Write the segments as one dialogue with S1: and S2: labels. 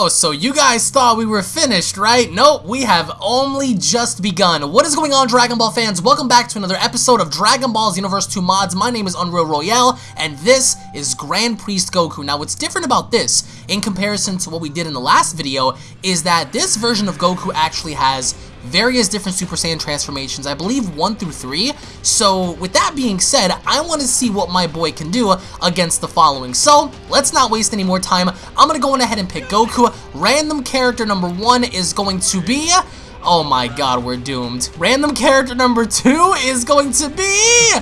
S1: Oh, so you guys thought we were finished, right? Nope, we have only just begun. What is going on, Dragon Ball fans? Welcome back to another episode of Dragon Ball Xenoverse 2 Mods. My name is Unreal Royale, and this is Grand Priest Goku. Now, what's different about this, in comparison to what we did in the last video, is that this version of Goku actually has various different Super Saiyan transformations, I believe 1 through 3. So with that being said, I want to see what my boy can do against the following. So let's not waste any more time. I'm going to go on ahead and pick Goku. Random character number 1 is going to be... Oh my god, we're doomed. Random character number 2 is going to be...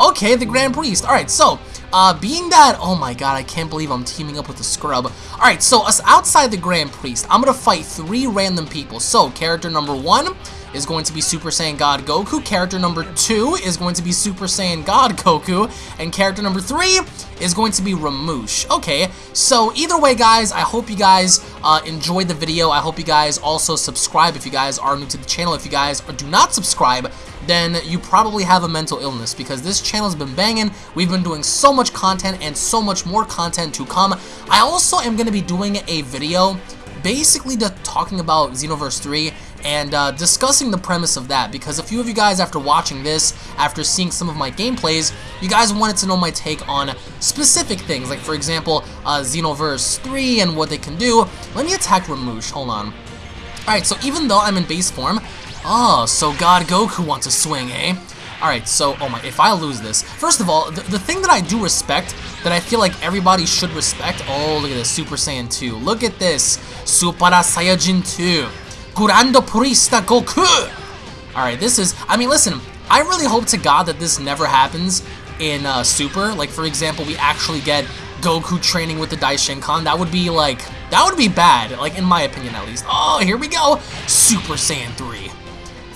S1: Okay, the Grand Priest. Alright, so uh, being that, oh my god, I can't believe I'm teaming up with a scrub. Alright, so us outside the Grand Priest, I'm gonna fight three random people. So, character number one is going to be Super Saiyan God Goku. Character number two is going to be Super Saiyan God Goku. And character number three is going to be Ramush. Okay, so either way, guys, I hope you guys uh, enjoyed the video. I hope you guys also subscribe if you guys are new to the channel. If you guys do not subscribe, then you probably have a mental illness because this channel has been banging. We've been doing so much content and so much more content to come. I also am going to be doing a video basically talking about Xenoverse 3 and uh, discussing the premise of that because a few of you guys after watching this, after seeing some of my gameplays, you guys wanted to know my take on specific things like for example uh, Xenoverse 3 and what they can do. Let me attack Ramush, hold on. Alright, so even though I'm in base form, Oh, so God Goku wants a swing, eh? Alright, so, oh my, if I lose this, first of all, the, the thing that I do respect, that I feel like everybody should respect, oh, look at this, Super Saiyan 2, look at this, Super Saiyajin 2, Grande Purista Goku! Alright, this is, I mean, listen, I really hope to God that this never happens in uh, Super, like, for example, we actually get Goku training with the Daishinkan, that would be, like, that would be bad, like, in my opinion, at least. Oh, here we go, Super Saiyan 3.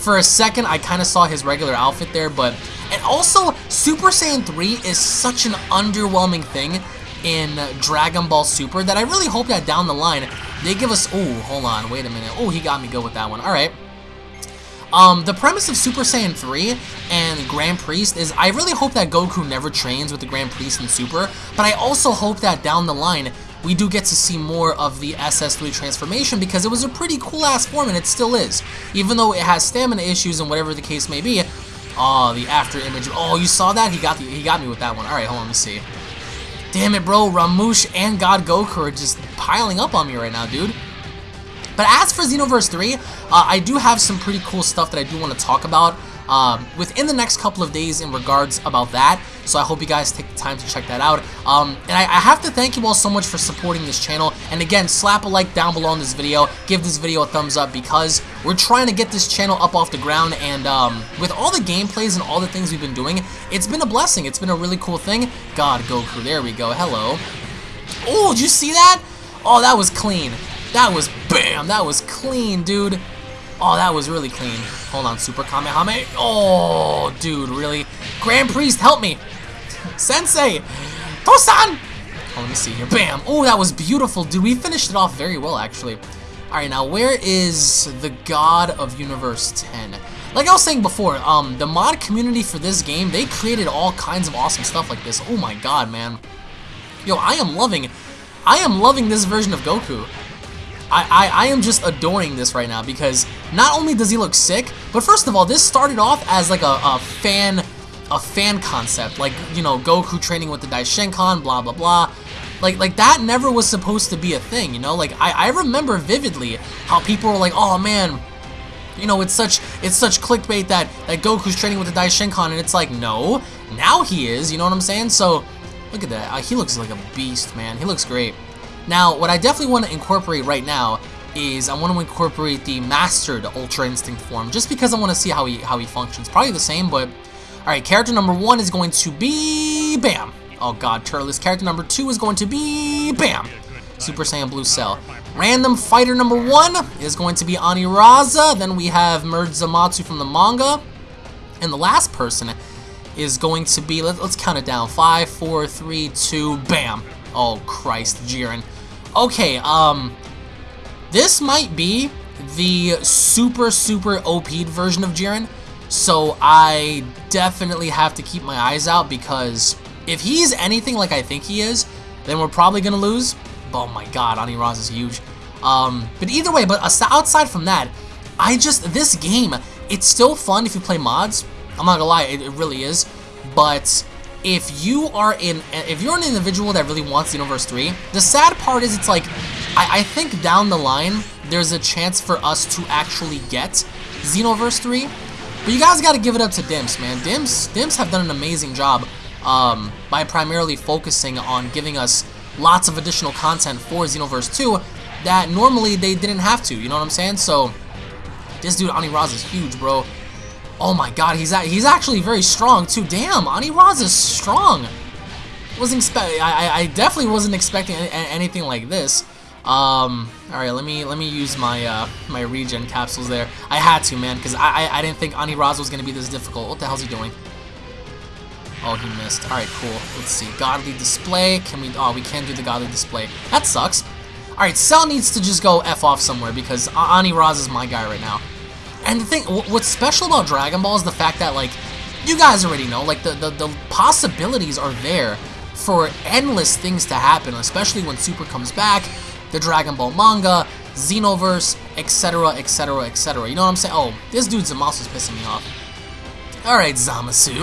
S1: For a second, I kind of saw his regular outfit there, but... And also, Super Saiyan 3 is such an underwhelming thing in Dragon Ball Super that I really hope that down the line, they give us... Oh, hold on, wait a minute. Oh, he got me good with that one. Alright. Um, the premise of Super Saiyan 3 and Grand Priest is I really hope that Goku never trains with the Grand Priest in Super, but I also hope that down the line we do get to see more of the SS3 transformation because it was a pretty cool ass form and it still is. Even though it has stamina issues and whatever the case may be. Oh, the after image. Oh, you saw that? He got the, he got me with that one. Alright, hold on, let me see. Damn it, bro. Ramush and God Goku are just piling up on me right now, dude. But as for Xenoverse 3, uh, I do have some pretty cool stuff that I do want to talk about um, within the next couple of days in regards about that. So I hope you guys take the time to check that out. Um, and I, I, have to thank you all so much for supporting this channel. And again, slap a like down below on this video. Give this video a thumbs up because we're trying to get this channel up off the ground. And um, with all the gameplays and all the things we've been doing, it's been a blessing. It's been a really cool thing. God, Goku, there we go. Hello. Oh, did you see that? Oh, that was clean. That was, bam, that was clean, dude. Oh, that was really clean. Hold on, Super Kamehameha. Oh, dude, really? Grand Priest, help me. Sensei. Tosan. Oh, let me see here. Bam. Oh, that was beautiful, dude. We finished it off very well, actually. Alright, now where is the God of Universe 10? Like I was saying before, um, the mod community for this game, they created all kinds of awesome stuff like this. Oh my god, man. Yo, I am loving, I am loving this version of Goku. I, I, I am just adoring this right now because not only does he look sick, but first of all, this started off as like a, a fan a fan concept, like, you know, Goku training with the Daishinkan, blah, blah, blah. Like, like that never was supposed to be a thing, you know? Like, I, I remember vividly how people were like, oh, man, you know, it's such it's such clickbait that, that Goku's training with the Daishinkan, and it's like, no, now he is, you know what I'm saying? So, look at that. Uh, he looks like a beast, man. He looks great. Now, what I definitely want to incorporate right now is I want to incorporate the mastered Ultra Instinct form, just because I want to see how he how he functions. Probably the same, but alright, character number one is going to be Bam. Oh god, Turles. Character number two is going to be Bam. Super Saiyan Blue Cell. Random fighter number one is going to be Aniraza. Then we have Merge Zamasu from the manga. And the last person is going to be, let, us count it down. Five, four, three, two, bam. Oh, Christ, Jiren. Okay, um, this might be the super, super OP'd version of Jiren, so I definitely have to keep my eyes out because if he's anything like I think he is, then we're probably going to lose. Oh my god, Aniraz is huge. Um, but either way, but outside from that, I just, this game, it's still fun if you play mods. I'm not gonna lie, it, it really is. But if you are in, if you're an individual that really wants Xenoverse 3, the sad part is it's like, I, I think down the line, there's a chance for us to actually get Xenoverse 3. But you guys gotta give it up to Dimps, man. Dimps, Dimps have done an amazing job um, by primarily focusing on giving us lots of additional content for Xenoverse 2 that normally they didn't have to, you know what I'm saying? So, this dude, Ani Raz is huge, bro. Oh my god, he's he's actually very strong, too. Damn, Ani Raz is strong. Wasn't expect I, I definitely wasn't expecting anything like this. Um, all right, let me let me use my uh, my regen capsules there. I had to, man, because I, I, I didn't think Ani Raz was gonna be this difficult. What the hell's he doing? Oh, he missed. All right, cool. Let's see. Godly display. Can we? Oh, we can't do the godly display. That sucks. All right, Cell needs to just go f off somewhere because Ani Raz is my guy right now. And the thing, what's special about Dragon Ball is the fact that like you guys already know, like the the, the possibilities are there for endless things to happen, especially when Super comes back the Dragon Ball manga, Xenoverse, etc., etc., etc. You know what I'm saying? Oh, this dude Zamasu is pissing me off. Alright, Zamasu.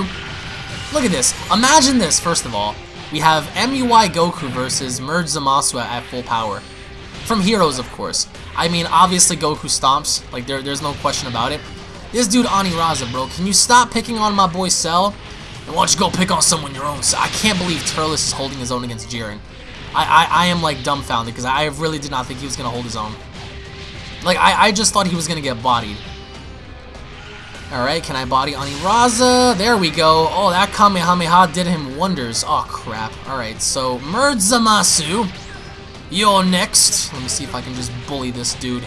S1: Look at this. Imagine this, first of all. We have MUI Goku versus Merge Zamasu at full power. From Heroes, of course. I mean, obviously Goku stomps. Like, there, there's no question about it. This dude, Ani Raza, bro. Can you stop picking on my boy Cell? And why don't you go pick on someone your own? I can't believe Turles is holding his own against Jiren. I, I, I am like dumbfounded because I really did not think he was going to hold his own. Like, I, I just thought he was going to get bodied. Alright, can I body Aniraza? There we go. Oh, that Kamehameha did him wonders. Oh, crap. Alright, so Merge Zamasu. You're next. Let me see if I can just bully this dude.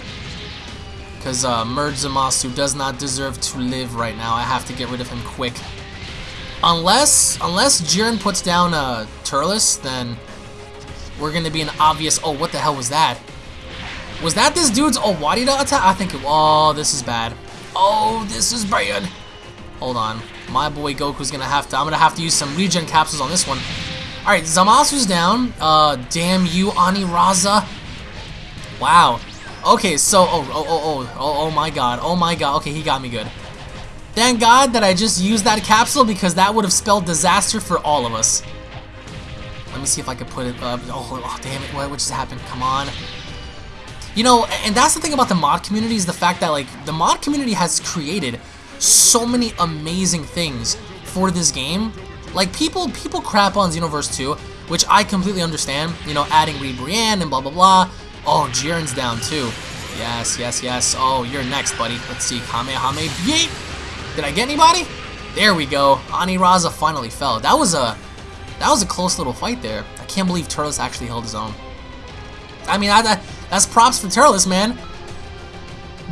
S1: Because uh, Merge Zamasu does not deserve to live right now. I have to get rid of him quick. Unless, unless Jiren puts down uh, Turles, then we're going to be an obvious... Oh, what the hell was that? Was that this dude's Owarida attack? I think it... Oh, this is bad. Oh, this is bad. Hold on. My boy Goku's going to have to... I'm going to have to use some regen capsules on this one. Alright, Zamasu's down. Uh, damn you, Aniraza. Wow. Okay, so... Oh, oh, oh, oh, oh, oh my god. Oh my god. Okay, he got me good. Thank God that I just used that capsule because that would have spelled disaster for all of us. Let me see if I can put it up. Oh, oh damn it. What, what just happened? Come on. You know, and that's the thing about the mod community is the fact that, like, the mod community has created so many amazing things for this game. Like, people people crap on Xenoverse 2, which I completely understand. You know, adding Ribrianne and blah, blah, blah. Oh, Jiren's down, too. Yes, yes, yes. Oh, you're next, buddy. Let's see. Kamehameha. Yeet! Did I get anybody? There we go. Ani Raza finally fell. That was a that was a close little fight there. I can't believe Turles actually held his own. I mean, I, I, that's props for Turles, man.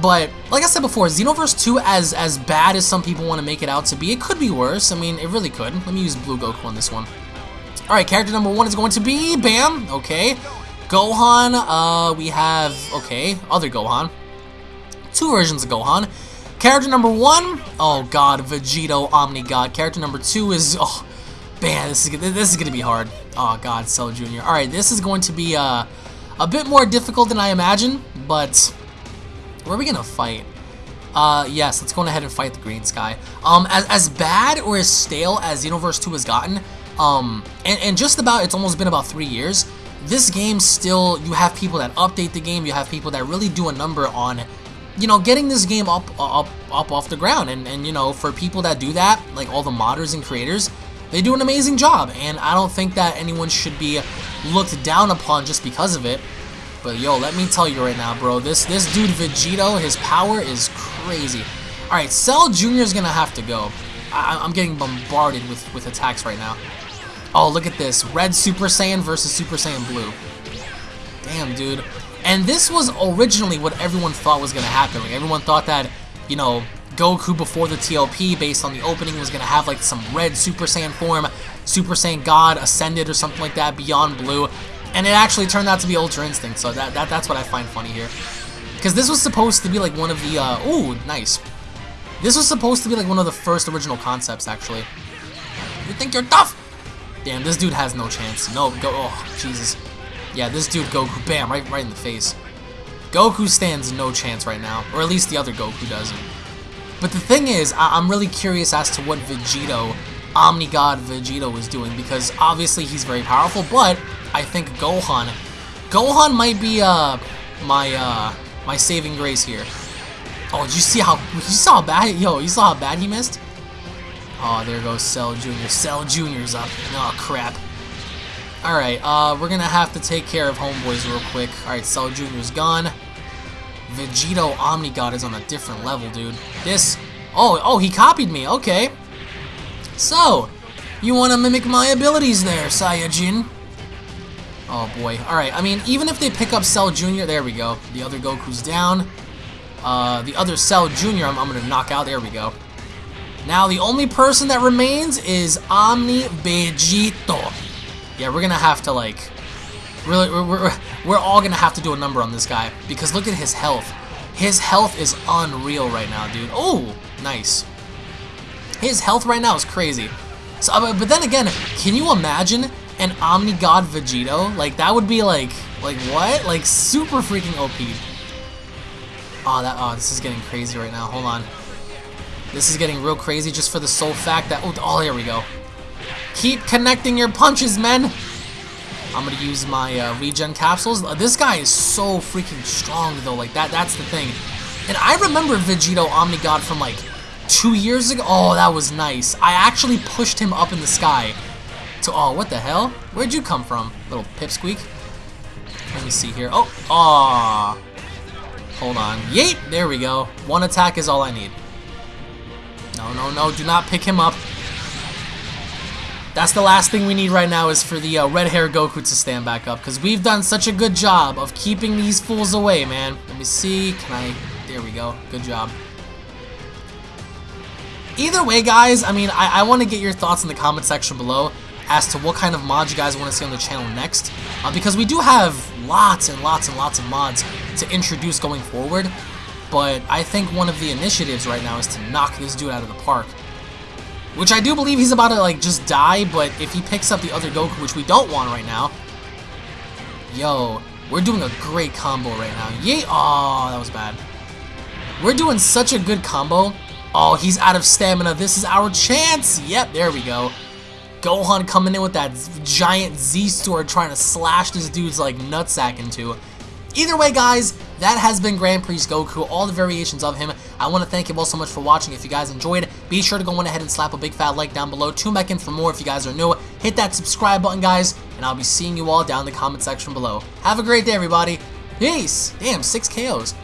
S1: But, like I said before, Xenoverse 2, as, as bad as some people want to make it out to be, it could be worse. I mean, it really could. Let me use Blue Goku on this one. Alright, character number one is going to be... Bam! Okay. Gohan, uh, we have... Okay, other Gohan. Two versions of Gohan. Character number one, oh god, Vegito Omni God. Character number two is... Oh, Man, this is this is gonna be hard. Oh God, Cell Jr. All right, this is going to be uh, a bit more difficult than I imagined, but where are we gonna fight? Uh, yes, let's go ahead and fight the Green Sky. Um, as, as bad or as stale as Xenoverse 2 has gotten, um, and, and just about, it's almost been about three years, this game still, you have people that update the game, you have people that really do a number on, you know, getting this game up, up, up off the ground, and, and, you know, for people that do that, like all the modders and creators, they do an amazing job, and I don't think that anyone should be looked down upon just because of it. But yo, let me tell you right now, bro, this this dude Vegito, his power is crazy. All right, Cell Jr. is gonna have to go. I, am getting bombarded with with attacks right now. Oh, look at this, Red Super Saiyan versus Super Saiyan Blue. Damn, dude. And this was originally what everyone thought was gonna happen. Like everyone thought that, you know, Goku before the ToP based on the opening was to have like some red Super Saiyan form, Super Saiyan God Ascended or something like that beyond Blue. And it actually turned out to be Ultra Instinct, so that, that that's what I find funny here. Because this was supposed to be like one of the, uh, ooh, nice. This was supposed to be like one of the first original concepts, actually. You think you're tough? Damn, this dude has no chance. No, go, oh, Jesus. Yeah, this dude Goku, bam, right, right in the face. Goku stands no chance right now, or at least the other Goku doesn't. But the thing is, I am really curious as to what Vegito, Omni God Vegito is doing, because obviously he's very powerful, but I think Gohan, Gohan might be uh, my uh, my saving grace here. Oh, did you see how, you saw how bad, yo, you saw how bad he missed? Oh, there goes Cell Jr. Cell Jr.'s up. Oh, crap. Alright, uh, we're gonna have to take care of homeboys real quick. Alright, Cell Jr.'s gone. Vegito Omni God is on a different level, dude. This... Oh, oh, he copied me. Okay. So, you want to mimic my abilities there, Saiyajin? Oh, boy. Alright, I mean, even if they pick up Cell Jr., there we go. The other Goku's down. Uh, the other Cell Jr., I'm, I'm going to knock out. There we go. Now, the only person that remains is Omni Vegito. Yeah, we're gonna have to, like... Really, we're, we're, we're all gonna have to do a number on this guy. Because look at his health. His health is unreal right now, dude. Oh, nice. His health right now is crazy. So, uh, but then again, can you imagine an Omni God Vegito? Like, that would be like... Like, what? Like, super freaking OP. Oh, that, oh, this is getting crazy right now. Hold on. This is getting real crazy just for the sole fact that... Oh, oh here we go. Keep connecting your punches, men! I'm gonna use my uh, regen capsules. Uh, this guy is so freaking strong, though. Like, that that's the thing. And I remember Vegito Omni God from, like, two years ago. Oh, that was nice. I actually pushed him up in the sky. To, oh, what the hell? Where'd you come from, little pipsqueak? Let me see here. Oh, aw. Hold on. Yeet! There we go. One attack is all I need. No, no, no, do not pick him up. That's the last thing we need right now is for the uh, red hair Goku to stand back up. Because we've done such a good job of keeping these fools away, man. Let me see. Can I... There we go. Good job. Either way, guys, I mean, I, I want to get your thoughts in the comment section below as to what kind of mods you guys want to see on the channel next. Uh, because we do have lots and lots and lots of mods to introduce going forward but I think one of the initiatives right now is to knock this dude out of the park. Which I do believe he's about to, like, just die, but if he picks up the other Goku, which we don't want right now, yo, we're doing a great combo right now. Yay! Oh, that was bad. We're doing such a good combo. Oh, he's out of stamina. This is our chance. Yep, there we go. Gohan coming in with that giant Z-Sword trying to slash this dude's, like, nutsack into. Either way, guys, that has been Grand Priest Goku, all the variations of him. I want to thank you all so much for watching. If you guys enjoyed, be sure to go on ahead and slap a big fat like down below. Tune back in for more if you guys are new. Hit that subscribe button, guys, and I'll be seeing you all down in the comment section below. Have a great day, everybody. Peace. Damn, six KOs.